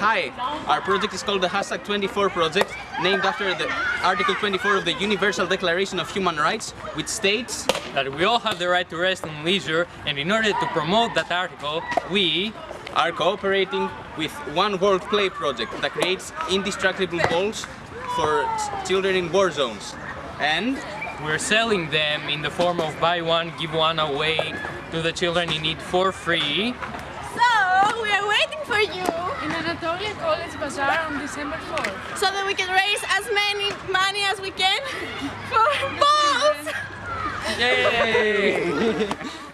Hi, our project is called the Hashtag 24 Project, named after the Article 24 of the Universal Declaration of Human Rights, which states that we all have the right to rest and leisure and in order to promote that article, we are cooperating with One World Play project that creates indestructible balls for children in war zones. And we're selling them in the form of buy one, give one away to the children in need for free. So, we are waiting for you Anatolia College Bazaar on December 4th. So that we can raise as many money as we can for balls! Yay!